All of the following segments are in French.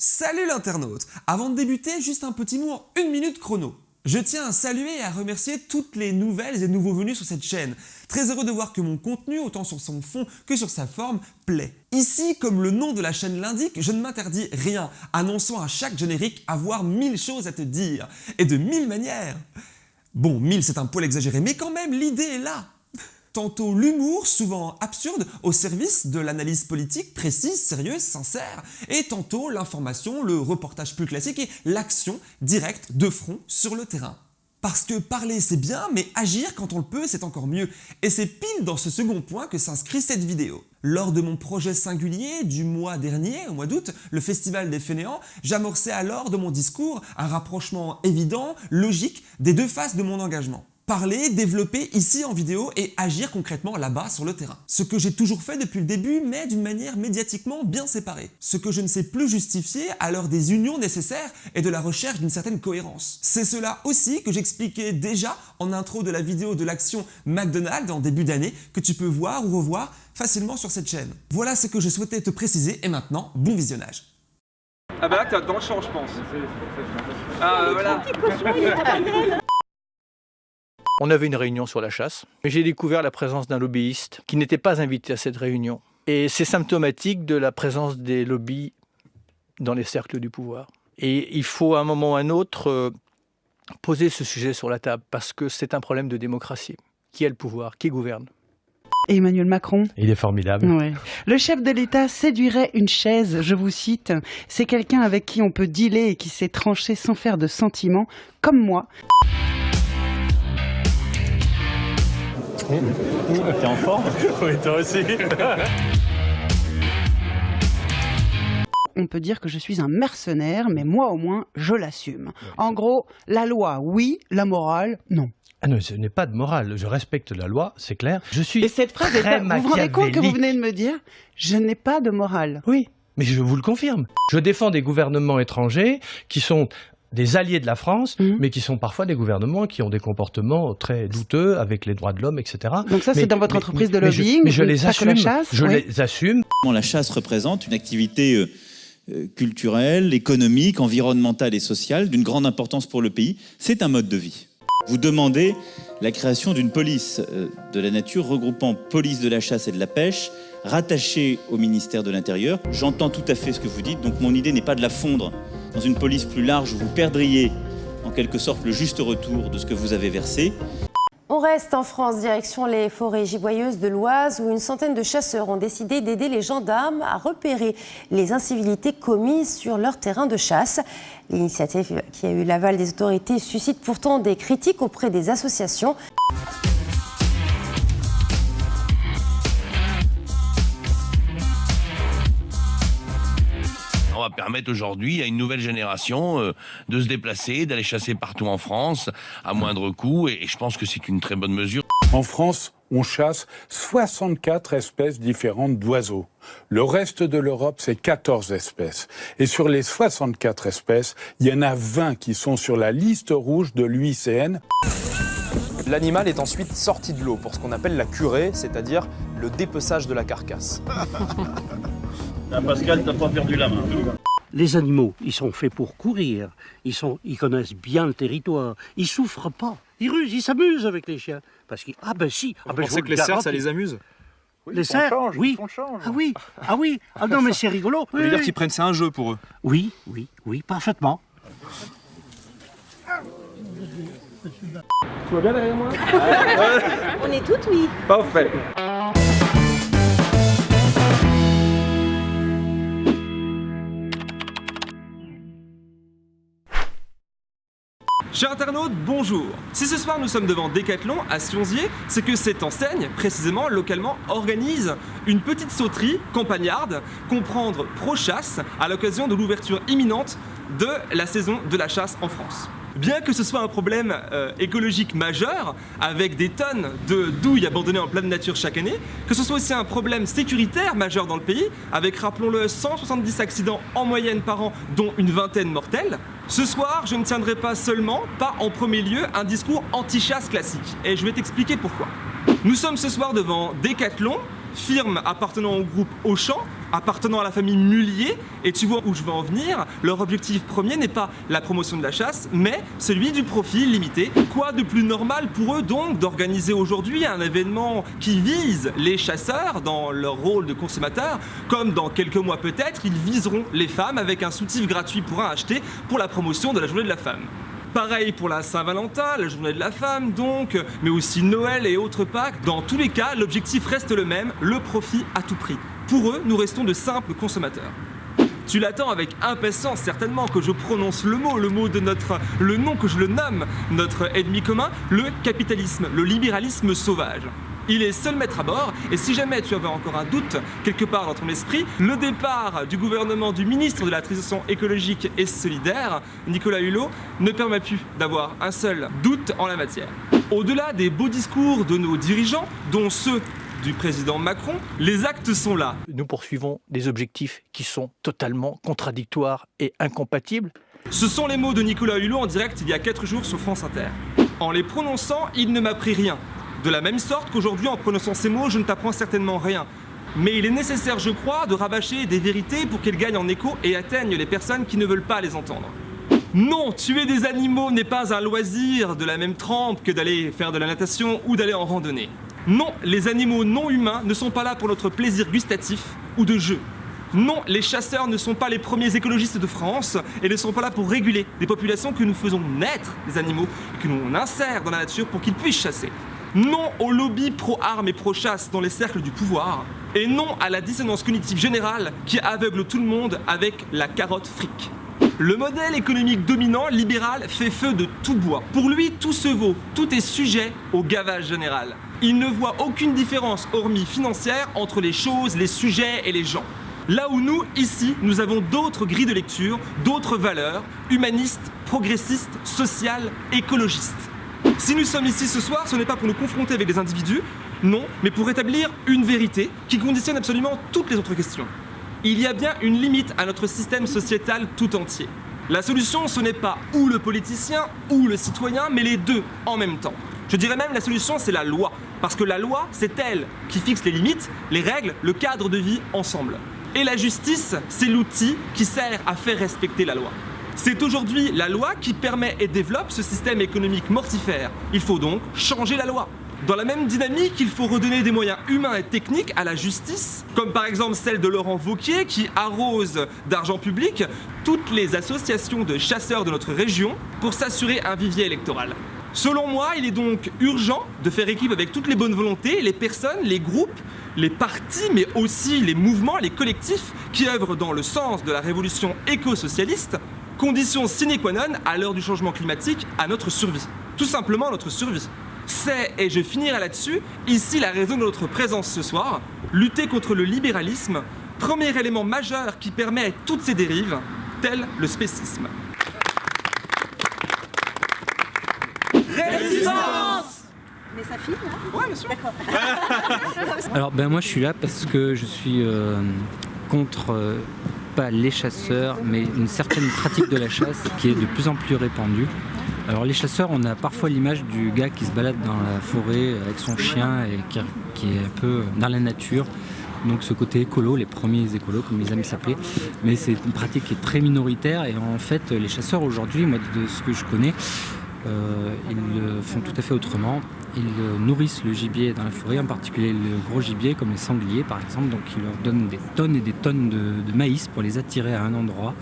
Salut l'internaute Avant de débuter, juste un petit mot en une minute chrono. Je tiens à saluer et à remercier toutes les nouvelles et nouveaux venus sur cette chaîne. Très heureux de voir que mon contenu, autant sur son fond que sur sa forme, plaît. Ici, comme le nom de la chaîne l'indique, je ne m'interdis rien, annonçant à chaque générique avoir mille choses à te dire, et de mille manières. Bon, mille c'est un poil exagéré, mais quand même, l'idée est là tantôt l'humour, souvent absurde, au service de l'analyse politique précise, sérieuse, sincère, et tantôt l'information, le reportage plus classique et l'action directe de front sur le terrain. Parce que parler c'est bien, mais agir quand on le peut c'est encore mieux. Et c'est pile dans ce second point que s'inscrit cette vidéo. Lors de mon projet singulier du mois dernier, au mois d'août, le Festival des Fainéants, j'amorçais alors de mon discours un rapprochement évident, logique, des deux faces de mon engagement parler, développer ici en vidéo et agir concrètement là-bas sur le terrain. Ce que j'ai toujours fait depuis le début, mais d'une manière médiatiquement bien séparée. Ce que je ne sais plus justifier à l'heure des unions nécessaires et de la recherche d'une certaine cohérence. C'est cela aussi que j'expliquais déjà en intro de la vidéo de l'action McDonald's en début d'année que tu peux voir ou revoir facilement sur cette chaîne. Voilà ce que je souhaitais te préciser et maintenant, bon visionnage. Ah bah là t'es dans le champ je pense. Ah voilà. On avait une réunion sur la chasse, mais j'ai découvert la présence d'un lobbyiste qui n'était pas invité à cette réunion. Et c'est symptomatique de la présence des lobbies dans les cercles du pouvoir. Et il faut à un moment ou à un autre euh, poser ce sujet sur la table parce que c'est un problème de démocratie. Qui a le pouvoir? Qui gouverne? Emmanuel Macron. Il est formidable. Le chef de l'État séduirait une chaise, je vous cite. C'est quelqu'un avec qui on peut dealer et qui sait trancher sans faire de sentiments, comme moi. T'es en forme Oui, toi aussi. on peut dire que je suis un mercenaire, mais moi au moins, je l'assume. En gros, la loi, oui, la morale, non. Ah non, ce n'est pas de morale. Je respecte la loi, c'est clair. Je suis Et cette phrase très est Vous vous rendez compte que vous venez de me dire Je n'ai pas de morale. Oui, mais je vous le confirme. Je défends des gouvernements étrangers qui sont des alliés de la France, mhm. mais qui sont parfois des gouvernements qui ont des comportements très douteux avec les droits de l'homme, etc. Donc ça, c'est dans votre entreprise de lobbying Mais je, les assume. je les assume. La chasse représente une activité euh, euh, culturelle, économique, environnementale et sociale d'une grande importance pour le pays? C'est un mode de vie. Vous demandez la création d'une police euh, de la nature regroupant police de la chasse et de la pêche, rattachée au ministère de l'Intérieur. J'entends tout à fait ce que vous dites, donc mon idée n'est pas de la fondre dans une police plus large vous perdriez en quelque sorte le juste retour de ce que vous avez versé. On reste en France, direction les forêts giboyeuses de l'Oise, où une centaine de chasseurs ont décidé d'aider les gendarmes à repérer les incivilités commises sur leur terrain de chasse. L'initiative qui a eu l'aval des autorités suscite pourtant des critiques auprès des associations. Permettre aujourd'hui à une nouvelle génération euh, de se déplacer, d'aller chasser partout en France à moindre coût. Et, je pense que c'est une très bonne mesure. En France, on chasse 64 espèces différentes d'oiseaux. Le reste de l'Europe, c'est 14 espèces. Et sur les 64 espèces, il y en a 20 qui sont sur la liste rouge de l'UICN. L'animal est ensuite sorti de l'eau pour ce qu'on appelle la curée, c'est-à-dire le dépeçage de la carcasse. Ah, Pascal, t'as pas perdu la main. Les animaux, ils sont faits pour courir. Ils, sont, ils connaissent bien le territoire. Ils souffrent pas. Ils rusent, ils s'amusent avec les chiens. Parce que ah ben si. Ah ben, je que les cerfs, ça les amuse Les cerfs, oui. Ah oui, ah oui. Ah non, mais c'est rigolo. Ça veut dire qu'ils prennent ça un jeu pour eux. Oui, oui, oui, parfaitement. Tu vois bien derrière moi? On est toutes oui. Parfait. Chers internautes, bonjour Si ce soir nous sommes devant Decathlon à Sionzier, c'est que cette enseigne, précisément localement, organise une petite sauterie campagnarde, comprendre pro-chasse, à l'occasion de l'ouverture imminente de la saison de la chasse en France. Bien que ce soit un problème euh, écologique majeur, avec des tonnes de douilles abandonnées en pleine nature chaque année, que ce soit aussi un problème sécuritaire majeur dans le pays, avec, rappelons-le, 170 accidents en moyenne par an, dont une vingtaine mortels, ce soir, je ne tiendrai pas seulement, pas en premier lieu, un discours anti-chasse classique. Et je vais t'expliquer pourquoi. Nous sommes ce soir devant Decathlon, firme appartenant au groupe Auchan, appartenant à la famille Mullier, et tu vois où je veux en venir, leur objectif premier n'est pas la promotion de la chasse, mais celui du profit limité. Quoi de plus normal pour eux donc d'organiser aujourd'hui un événement qui vise les chasseurs dans leur rôle de consommateurs, comme dans quelques mois peut-être, ils viseront les femmes avec un soutif gratuit pour un acheté pour la promotion de la journée de la femme. Pareil pour la Saint-Valentin, la journée de la femme donc, mais aussi Noël et autres Pâques. Dans tous les cas, l'objectif reste le même, le profit à tout prix. Pour eux, nous restons de simples consommateurs. Tu l'attends avec impatience certainement que je prononce le mot, le mot de notre, le nom que je le nomme, notre ennemi commun, le capitalisme, le libéralisme sauvage. Il est seul maître à bord, et si jamais tu avais encore un doute quelque part dans ton esprit, le départ du gouvernement du ministre de la Transition écologique et solidaire, Nicolas Hulot, ne permet plus d'avoir un seul doute en la matière. Au-delà des beaux discours de nos dirigeants, dont ceux du président Macron, les actes sont là. Nous poursuivons des objectifs qui sont totalement contradictoires et incompatibles. Ce sont les mots de Nicolas Hulot en direct il y a 4 jours sur France Inter. En les prononçant, il ne m'a pris rien. De la même sorte qu'aujourd'hui, en prononçant ces mots, je ne t'apprends certainement rien. Mais il est nécessaire, je crois, de rabâcher des vérités pour qu'elles gagnent en écho et atteignent les personnes qui ne veulent pas les entendre. Non, tuer des animaux n'est pas un loisir de la même trempe que d'aller faire de la natation ou d'aller en randonnée. Non, les animaux non humains ne sont pas là pour notre plaisir gustatif ou de jeu. Non, les chasseurs ne sont pas les premiers écologistes de France et ne sont pas là pour réguler des populations que nous faisons naître des animaux et que nous insère dans la nature pour qu'ils puissent chasser. Non au lobby pro-armes et pro-chasse dans les cercles du pouvoir. Et non à la dissonance cognitive générale qui aveugle tout le monde avec la carotte fric. Le modèle économique dominant, libéral, fait feu de tout bois. Pour lui, tout se vaut, tout est sujet au gavage général. Il ne voit aucune différence, hormis financière, entre les choses, les sujets et les gens. Là où nous, ici, nous avons d'autres grilles de lecture, d'autres valeurs, humanistes, progressistes, sociales, écologistes. Si nous sommes ici ce soir, ce n'est pas pour nous confronter avec des individus, non, mais pour établir une vérité qui conditionne absolument toutes les autres questions. Il y a bien une limite à notre système sociétal tout entier. La solution, ce n'est pas ou le politicien ou le citoyen, mais les deux en même temps. Je dirais même la solution, c'est la loi. Parce que la loi, c'est elle qui fixe les limites, les règles, le cadre de vie ensemble. Et la justice, c'est l'outil qui sert à faire respecter la loi. C'est aujourd'hui la loi qui permet et développe ce système économique mortifère. Il faut donc changer la loi. Dans la même dynamique, il faut redonner des moyens humains et techniques à la justice, comme par exemple celle de Laurent Vauquier qui arrose d'argent public toutes les associations de chasseurs de notre région pour s'assurer un vivier électoral. Selon moi, il est donc urgent de faire équipe avec toutes les bonnes volontés, les personnes, les groupes, les partis, mais aussi les mouvements, les collectifs qui œuvrent dans le sens de la révolution éco-socialiste condition sine qua non à l'heure du changement climatique à notre survie. Tout simplement notre survie. C'est, et je finirai là-dessus, ici la raison de notre présence ce soir, lutter contre le libéralisme, premier élément majeur qui permet toutes ces dérives, tel le spécisme. Résistance Mais ça filme là Ouais, bien sûr. Alors ben moi je suis là parce que je suis euh, contre euh, pas les chasseurs mais une certaine pratique de la chasse qui est de plus en plus répandue. Alors les chasseurs on a parfois l'image du gars qui se balade dans la forêt avec son chien et qui, qui est un peu dans la nature. Donc ce côté écolo, les premiers écolos comme ils aiment s'appeler, mais c'est une pratique qui est très minoritaire et en fait les chasseurs aujourd'hui, moi de ce que je connais, ils le font tout à fait autrement. Ils euh, nourrissent le gibier dans la forêt, en particulier le gros gibier comme les sangliers par exemple. Donc ils leur donnent des tonnes et des tonnes de, de maïs pour les attirer à un endroit.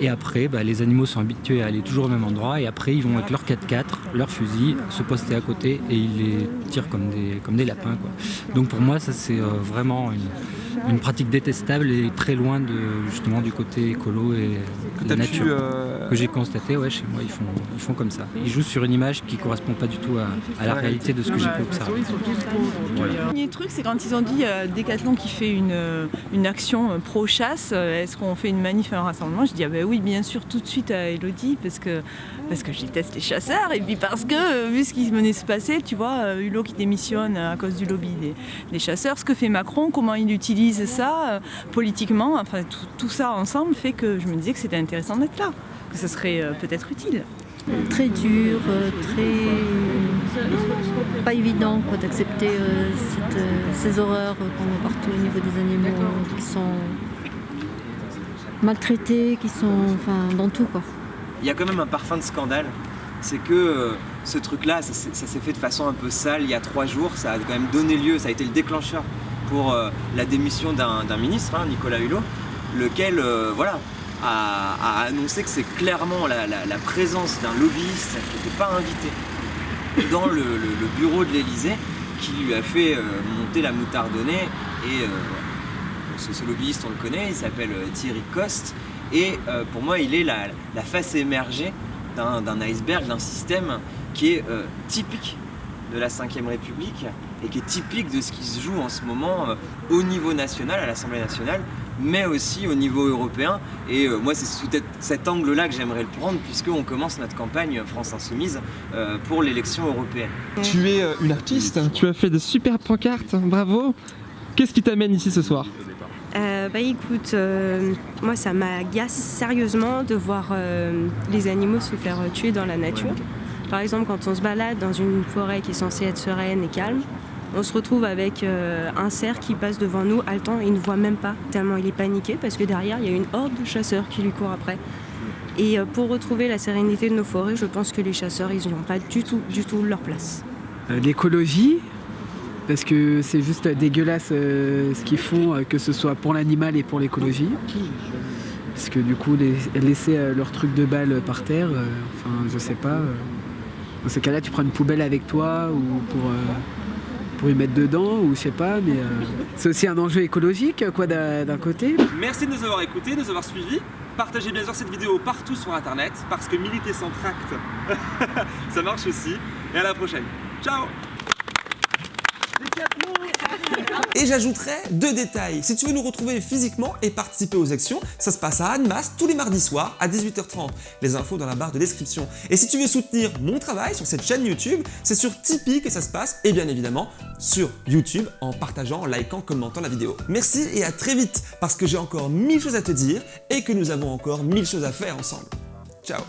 Et après, bah, les animaux sont habitués à aller toujours au même endroit. Et après, ils vont avec leur 4x4, leur fusil, se poster à côté et ils les tirent comme des, comme des lapins. Quoi. Donc pour moi, ça c'est euh, vraiment une, une pratique détestable et très loin de, justement du côté écolo et de la pu, nature. euh, Que j'ai constaté, ouais, chez moi, ils font, ils font comme ça. Ils jouent sur une image qui correspond pas du tout à, à la réalité de ce que j'ai pu observer. Voilà. Le premier truc, c'est quand ils ont dit euh, Decathlon qui fait une, euh, une action euh, pro-chasse, euh, est-ce qu'on fait une manif, un rassemblement? Je dis ah ben oui, bien sûr, tout de suite à Elodie, parce que, parce que je déteste les chasseurs, et puis parce que, euh, vu ce qui venait de se passer, tu vois, euh, Hulot qui démissionne à cause du lobby des, des chasseurs, ce que fait Macron, comment il utilise ça euh, politiquement, enfin tout, tout ça ensemble fait que je me disais que c'était intéressant d'être là, que ce serait euh, peut-être utile. Très dur, euh, très pas évident d'accepter euh, euh, ces horreurs euh, qu'on voit partout au niveau des animaux euh, qui sont maltraités, qui sont enfin, dans tout. Quoi. Il y a quand même un parfum de scandale. C'est que euh, ce truc-là, ça, s'est- fait de façon un peu sale il y a trois jours. Ça a quand même donné lieu, ça a été le déclencheur pour euh, la démission d'un ministre, hein, Nicolas Hulot, lequel euh, voilà, a, annoncé que c'est clairement la, présence d'un lobbyiste qui n'était pas invité dans le, bureau de l'Elysée qui lui a fait monter la nez. Et ce, lobbyiste, on le connaît, il s'appelle euh, Thierry Coste. Et euh, pour moi, il est la, face émergée d'un iceberg, d'un système qui est euh, typique de la Ve République et qui est typique de ce qui se joue en ce moment au niveau national, à l'Assemblée nationale, mais aussi au niveau européen. Et moi, c'est sous cet- angle-là que j'aimerais le prendre, puisqu'on commence notre campagne France Insoumise pour l'élection européenne. Tu es une artiste, tu as fait de super pancartes, bravo. Qu'est-ce qui t'amène ici ce soir Euh, bah écoute, euh, moi ça m'agace sérieusement de voir euh, les animaux se faire tuer dans la nature. Par exemple, quand on se balade dans une forêt qui est censée être sereine et calme, on se retrouve avec euh, un cerf qui passe devant nous haletant et il ne voit même pas, tellement il est paniqué parce que derrière il y a une horde de chasseurs qui lui court après. Et euh, pour retrouver la sérénité de nos forêts, je pense que les chasseurs, ils n'ont pas du tout, du tout leur place. L'écologie, parce que c'est juste dégueulasse euh, ce qu'ils font, euh, que ce soit pour l'animal et pour l'écologie. Parce que du coup, laisser euh, leur truc de balle par terre, enfin, je sais pas. dans ces cas-là, tu prends une poubelle avec toi ou pour, pour y mettre dedans, ou je sais pas, mais c'est aussi un enjeu écologique, quoi, d'un côté. Merci de nous avoir écoutés, de nous avoir suivis. Partagez bien sûr cette vidéo partout sur internet parce que militer sans tract, ça marche aussi. Et à la prochaine. Ciao Et j'ajouterais deux détails. Si tu veux nous retrouver physiquement et participer aux actions, ça se passe à Annemasse tous les mardis soirs à 18h30. Les infos dans la barre de description. Et si tu veux soutenir mon travail sur cette chaîne YouTube, c'est sur Tipeee que ça se passe et bien évidemment sur YouTube en partageant, en likant, commentant la vidéo. Merci et à très vite parce que j'ai encore mille choses à te dire et que nous avons encore mille choses à faire ensemble. Ciao